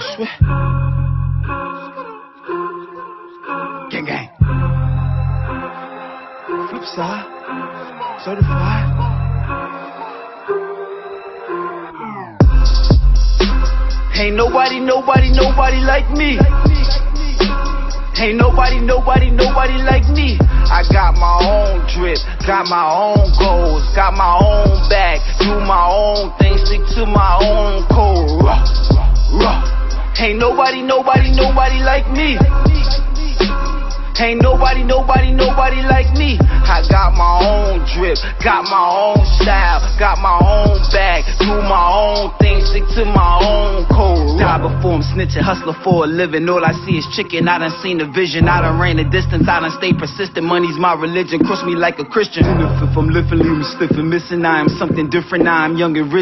Swift. Gang gang. Flip side. Certified. Ain't nobody, nobody, nobody like me. Ain't nobody, nobody, nobody like me. I got my own drip, got my own goals, got my own bag, do my own thing, stick to my own code. Ruh, ruh. Ain't nobody, nobody, nobody like me. Ain't nobody, nobody, nobody like me. I got my own drip, got my own style, got my own bag, do my own thing, stick to my own code. Die before I'm snitching, hustler for a living. All I see is chicken. I done seen the vision, I done ran the distance, I done stay persistent. Money's my religion, cross me like a Christian. If I'm living, leave me stiff and missing. I am something different, I am young and risen.